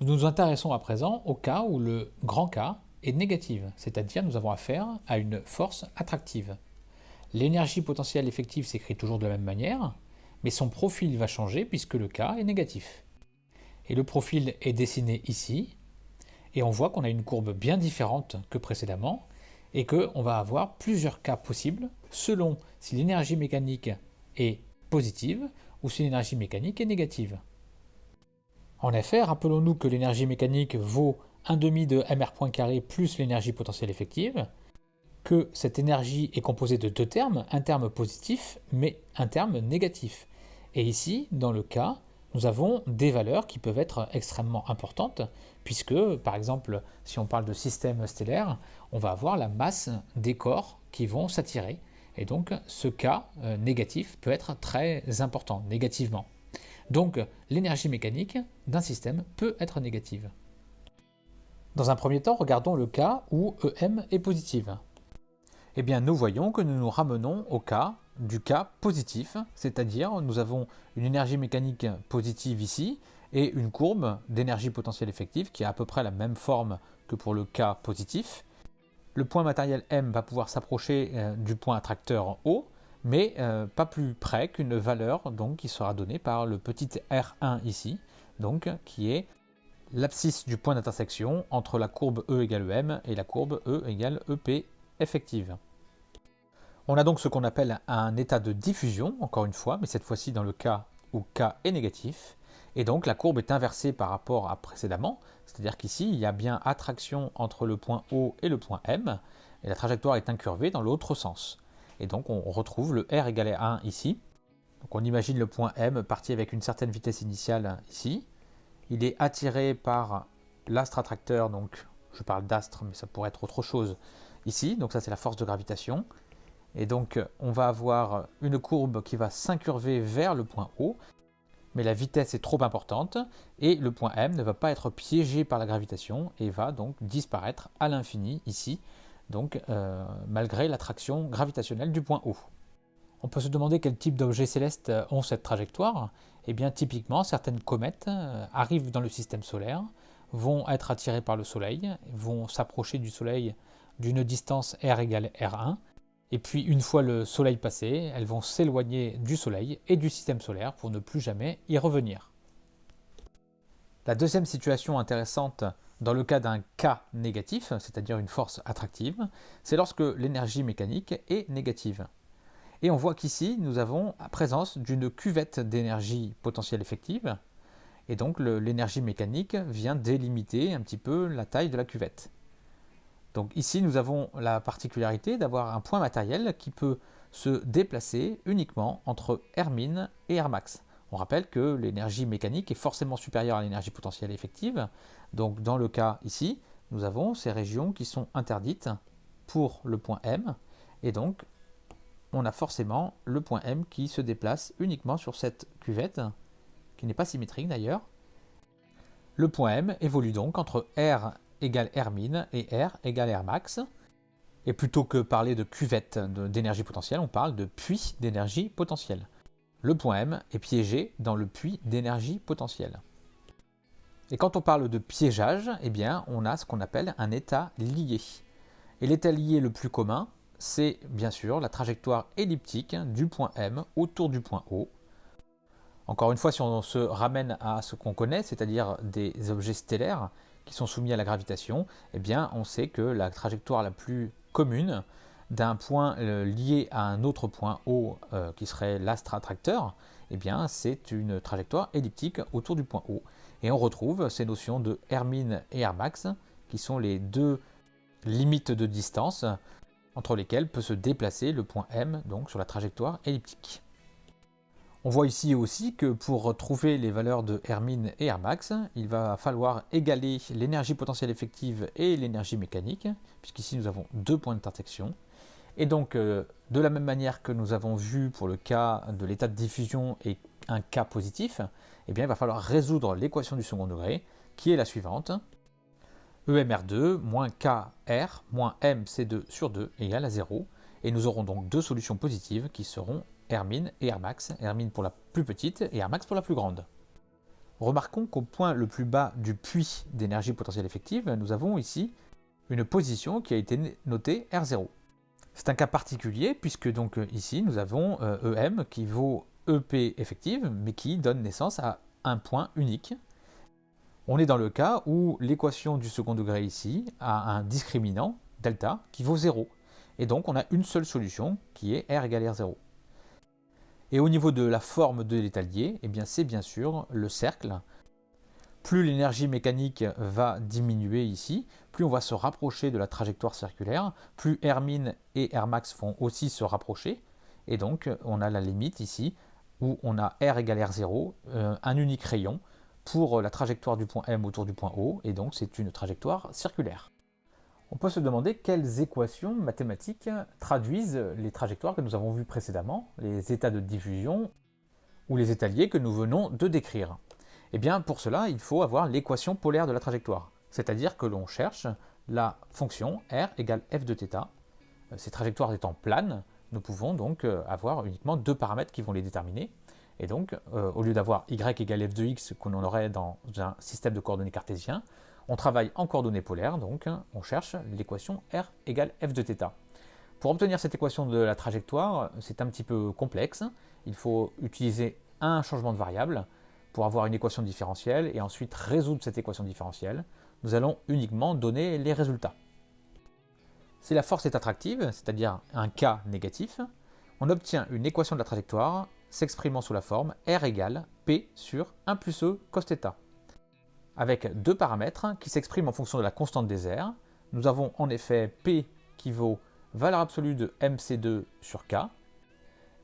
Nous nous intéressons à présent au cas où le grand K est négative, c'est-à-dire nous avons affaire à une force attractive. L'énergie potentielle effective s'écrit toujours de la même manière, mais son profil va changer puisque le K est négatif. Et le profil est dessiné ici, et on voit qu'on a une courbe bien différente que précédemment, et qu'on va avoir plusieurs cas possibles selon si l'énergie mécanique est positive ou si l'énergie mécanique est négative. En effet, rappelons-nous que l'énergie mécanique vaut 1 demi de mr point carré plus l'énergie potentielle effective, que cette énergie est composée de deux termes, un terme positif mais un terme négatif. Et ici, dans le cas, nous avons des valeurs qui peuvent être extrêmement importantes, puisque, par exemple, si on parle de système stellaire, on va avoir la masse des corps qui vont s'attirer. Et donc, ce cas euh, négatif peut être très important, négativement. Donc, l'énergie mécanique d'un système peut être négative. Dans un premier temps, regardons le cas où EM est positive. Eh bien, nous voyons que nous nous ramenons au cas du cas positif, c'est-à-dire nous avons une énergie mécanique positive ici et une courbe d'énergie potentielle effective qui a à peu près la même forme que pour le cas positif. Le point matériel M va pouvoir s'approcher euh, du point attracteur O, mais euh, pas plus près qu'une valeur donc, qui sera donnée par le petit R1 ici, donc qui est l'abscisse du point d'intersection entre la courbe E égale M et la courbe E égale EP effective. On a donc ce qu'on appelle un état de diffusion, encore une fois, mais cette fois-ci dans le cas où K est négatif. Et donc la courbe est inversée par rapport à précédemment, c'est-à-dire qu'ici il y a bien attraction entre le point O et le point M, et la trajectoire est incurvée dans l'autre sens. Et donc on retrouve le R égale à 1 ici. Donc on imagine le point M parti avec une certaine vitesse initiale ici. Il est attiré par l'astre attracteur, donc je parle d'astre, mais ça pourrait être autre chose ici. Donc ça c'est la force de gravitation. Et donc on va avoir une courbe qui va s'incurver vers le point O, mais la vitesse est trop importante et le point M ne va pas être piégé par la gravitation et va donc disparaître à l'infini ici, donc euh, malgré l'attraction gravitationnelle du point O. On peut se demander quel type d'objets célestes ont cette trajectoire. Eh bien typiquement certaines comètes euh, arrivent dans le système solaire, vont être attirées par le Soleil, vont s'approcher du Soleil d'une distance r égale r1 et puis une fois le soleil passé, elles vont s'éloigner du soleil et du système solaire pour ne plus jamais y revenir. La deuxième situation intéressante dans le cas d'un cas négatif, c'est-à-dire une force attractive, c'est lorsque l'énergie mécanique est négative. Et on voit qu'ici, nous avons la présence d'une cuvette d'énergie potentielle effective, et donc l'énergie mécanique vient délimiter un petit peu la taille de la cuvette. Donc ici, nous avons la particularité d'avoir un point matériel qui peut se déplacer uniquement entre Rmin et Rmax. On rappelle que l'énergie mécanique est forcément supérieure à l'énergie potentielle effective. Donc dans le cas ici, nous avons ces régions qui sont interdites pour le point M. Et donc, on a forcément le point M qui se déplace uniquement sur cette cuvette, qui n'est pas symétrique d'ailleurs. Le point M évolue donc entre R égale R min et R égale R max. Et plutôt que parler de cuvette d'énergie potentielle, on parle de puits d'énergie potentielle. Le point M est piégé dans le puits d'énergie potentielle. Et quand on parle de piégeage, eh bien, on a ce qu'on appelle un état lié. Et l'état lié le plus commun, c'est bien sûr la trajectoire elliptique du point M autour du point O. Encore une fois, si on se ramène à ce qu'on connaît, c'est-à-dire des objets stellaires, qui sont soumis à la gravitation, eh bien on sait que la trajectoire la plus commune d'un point euh, lié à un autre point O euh, qui serait l'astre attracteur, eh bien c'est une trajectoire elliptique autour du point O. Et on retrouve ces notions de Rmin et Rmax qui sont les deux limites de distance entre lesquelles peut se déplacer le point M donc sur la trajectoire elliptique. On voit ici aussi que pour trouver les valeurs de Rmin et Rmax, il va falloir égaler l'énergie potentielle effective et l'énergie mécanique, puisqu'ici nous avons deux points d'intersection. Et donc, euh, de la même manière que nous avons vu pour le cas de l'état de diffusion et un cas positif, eh bien, il va falloir résoudre l'équation du second degré, qui est la suivante. EMR2 moins KR moins MC2 sur 2 égale à 0. Et nous aurons donc deux solutions positives qui seront Hermine et Rmax, Hermine pour la plus petite et Rmax pour la plus grande. Remarquons qu'au point le plus bas du puits d'énergie potentielle effective, nous avons ici une position qui a été notée R0. C'est un cas particulier puisque donc ici nous avons EM e qui vaut EP effective mais qui donne naissance à un point unique. On est dans le cas où l'équation du second degré ici a un discriminant, delta, qui vaut 0. Et donc on a une seule solution qui est R égale R0. Et au niveau de la forme de l'étalier, eh bien c'est bien sûr le cercle. Plus l'énergie mécanique va diminuer ici, plus on va se rapprocher de la trajectoire circulaire, plus R min et R max vont aussi se rapprocher. Et donc on a la limite ici où on a R égale R0, euh, un unique rayon pour la trajectoire du point M autour du point O, et donc c'est une trajectoire circulaire on peut se demander quelles équations mathématiques traduisent les trajectoires que nous avons vues précédemment, les états de diffusion ou les étaliers que nous venons de décrire. Eh bien, pour cela, il faut avoir l'équation polaire de la trajectoire, c'est-à-dire que l'on cherche la fonction r égale f de θ. Ces trajectoires étant planes, nous pouvons donc euh, avoir uniquement deux paramètres qui vont les déterminer. Et donc, euh, au lieu d'avoir y égale f de x qu'on aurait dans un système de coordonnées cartésien, on travaille en coordonnées polaires, donc on cherche l'équation R égale f de θ. Pour obtenir cette équation de la trajectoire, c'est un petit peu complexe. Il faut utiliser un changement de variable pour avoir une équation différentielle et ensuite résoudre cette équation différentielle. Nous allons uniquement donner les résultats. Si la force est attractive, c'est-à-dire un K négatif, on obtient une équation de la trajectoire s'exprimant sous la forme R égale P sur 1 plus E cos θ avec deux paramètres qui s'expriment en fonction de la constante des airs. Nous avons en effet P qui vaut valeur absolue de mc2 sur K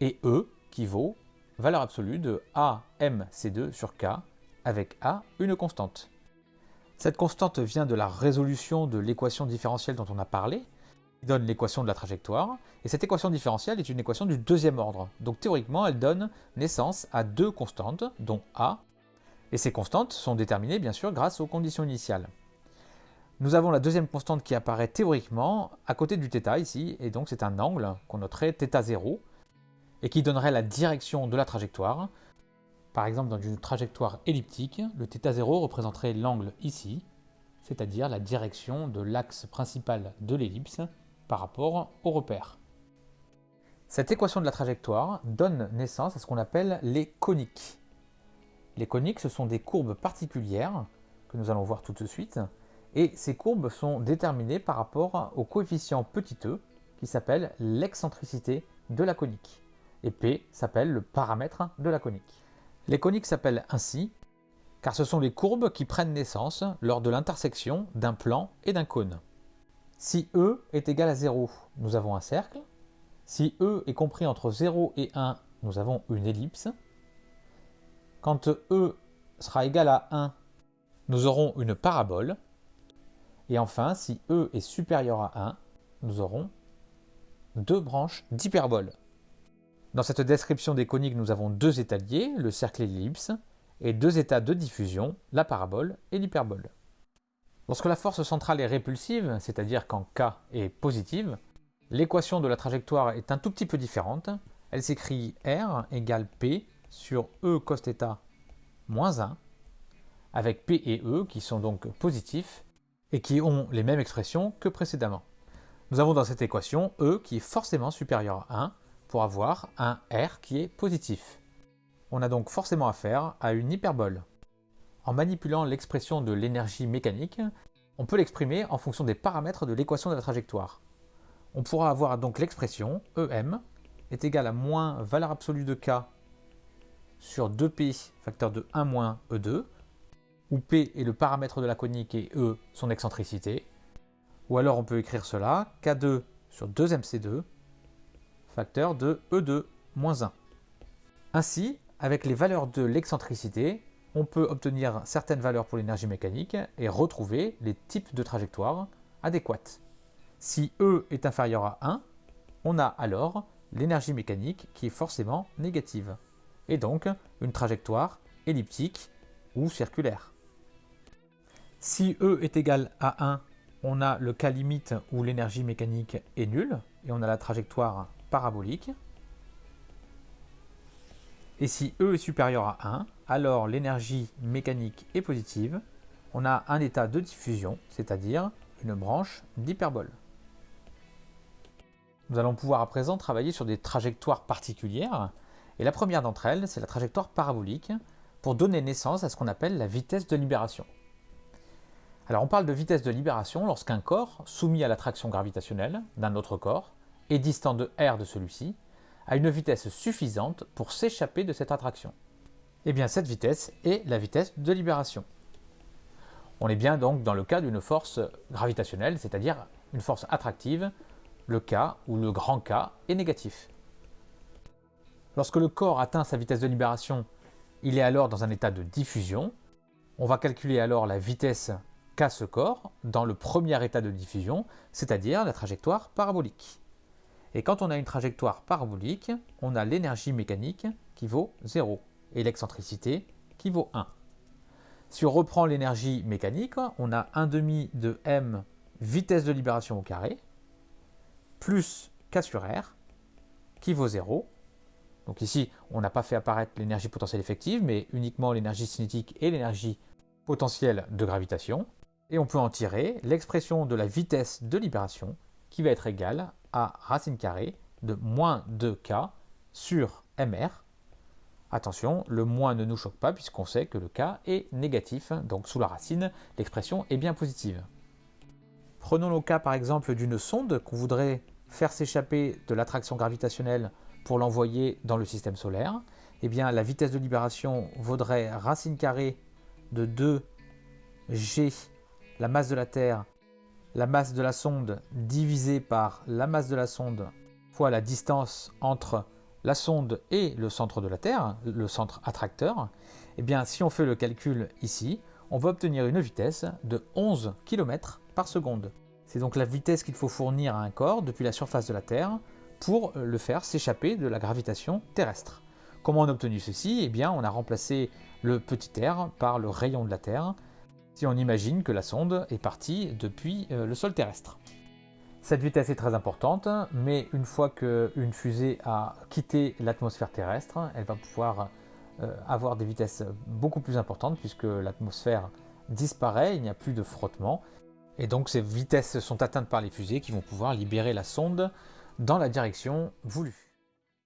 et E qui vaut valeur absolue de AMC2 sur K avec A une constante. Cette constante vient de la résolution de l'équation différentielle dont on a parlé, qui donne l'équation de la trajectoire, et cette équation différentielle est une équation du deuxième ordre. Donc théoriquement, elle donne naissance à deux constantes, dont A et ces constantes sont déterminées bien sûr grâce aux conditions initiales. Nous avons la deuxième constante qui apparaît théoriquement à côté du θ ici, et donc c'est un angle qu'on noterait θ0, et qui donnerait la direction de la trajectoire. Par exemple, dans une trajectoire elliptique, le θ0 représenterait l'angle ici, c'est-à-dire la direction de l'axe principal de l'ellipse par rapport au repère. Cette équation de la trajectoire donne naissance à ce qu'on appelle les coniques. Les coniques, ce sont des courbes particulières que nous allons voir tout de suite. Et ces courbes sont déterminées par rapport au coefficient petit e qui s'appelle l'excentricité de la conique. Et P s'appelle le paramètre de la conique. Les coniques s'appellent ainsi car ce sont les courbes qui prennent naissance lors de l'intersection d'un plan et d'un cône. Si E est égal à 0, nous avons un cercle. Si E est compris entre 0 et 1, nous avons une ellipse. Quand E sera égal à 1, nous aurons une parabole. Et enfin, si E est supérieur à 1, nous aurons deux branches d'hyperbole. Dans cette description des coniques, nous avons deux étaliers, le cercle et l'ellipse, et deux états de diffusion, la parabole et l'hyperbole. Lorsque la force centrale est répulsive, c'est-à-dire quand K est positive, l'équation de la trajectoire est un tout petit peu différente. Elle s'écrit R égale P sur E cos moins 1, avec P et E qui sont donc positifs et qui ont les mêmes expressions que précédemment. Nous avons dans cette équation E qui est forcément supérieur à 1 pour avoir un R qui est positif. On a donc forcément affaire à une hyperbole. En manipulant l'expression de l'énergie mécanique, on peut l'exprimer en fonction des paramètres de l'équation de la trajectoire. On pourra avoir donc l'expression EM est égal à moins valeur absolue de K sur 2P facteur de 1 moins E2, où P est le paramètre de la conique et E son excentricité. Ou alors on peut écrire cela, K2 sur 2MC2, facteur de E2 moins 1. Ainsi, avec les valeurs de l'excentricité, on peut obtenir certaines valeurs pour l'énergie mécanique et retrouver les types de trajectoires adéquates. Si E est inférieur à 1, on a alors l'énergie mécanique qui est forcément négative et donc une trajectoire elliptique ou circulaire. Si E est égal à 1, on a le cas limite où l'énergie mécanique est nulle, et on a la trajectoire parabolique. Et si E est supérieur à 1, alors l'énergie mécanique est positive. On a un état de diffusion, c'est-à-dire une branche d'hyperbole. Nous allons pouvoir à présent travailler sur des trajectoires particulières. Et la première d'entre elles, c'est la trajectoire parabolique, pour donner naissance à ce qu'on appelle la vitesse de libération. Alors on parle de vitesse de libération lorsqu'un corps, soumis à l'attraction gravitationnelle d'un autre corps, et distant de r de celui-ci, a une vitesse suffisante pour s'échapper de cette attraction. Et eh bien cette vitesse est la vitesse de libération. On est bien donc dans le cas d'une force gravitationnelle, c'est-à-dire une force attractive, le cas où le grand K est négatif. Lorsque le corps atteint sa vitesse de libération, il est alors dans un état de diffusion. On va calculer alors la vitesse qu'a ce corps dans le premier état de diffusion, c'est-à-dire la trajectoire parabolique. Et quand on a une trajectoire parabolique, on a l'énergie mécanique qui vaut 0 et l'excentricité qui vaut 1. Si on reprend l'énergie mécanique, on a 1 demi de m vitesse de libération au carré, plus k sur r, qui vaut 0. Donc ici, on n'a pas fait apparaître l'énergie potentielle effective, mais uniquement l'énergie cinétique et l'énergie potentielle de gravitation. Et on peut en tirer l'expression de la vitesse de libération, qui va être égale racine carrée de moins 2k sur mr. Attention, le moins ne nous choque pas puisqu'on sait que le k est négatif, donc sous la racine, l'expression est bien positive. Prenons le cas par exemple d'une sonde qu'on voudrait faire s'échapper de l'attraction gravitationnelle pour l'envoyer dans le système solaire. Eh bien, la vitesse de libération vaudrait racine carrée de 2g, la masse de la Terre, la masse de la sonde divisée par la masse de la sonde fois la distance entre la sonde et le centre de la Terre, le centre attracteur, eh bien si on fait le calcul ici, on va obtenir une vitesse de 11 km par seconde. C'est donc la vitesse qu'il faut fournir à un corps depuis la surface de la Terre pour le faire s'échapper de la gravitation terrestre. Comment on a obtenu ceci? Eh bien, on a remplacé le petit r par le rayon de la Terre, si on imagine que la sonde est partie depuis euh, le sol terrestre. Cette vitesse est très importante, mais une fois qu'une fusée a quitté l'atmosphère terrestre, elle va pouvoir euh, avoir des vitesses beaucoup plus importantes puisque l'atmosphère disparaît, il n'y a plus de frottement. Et donc ces vitesses sont atteintes par les fusées qui vont pouvoir libérer la sonde dans la direction voulue.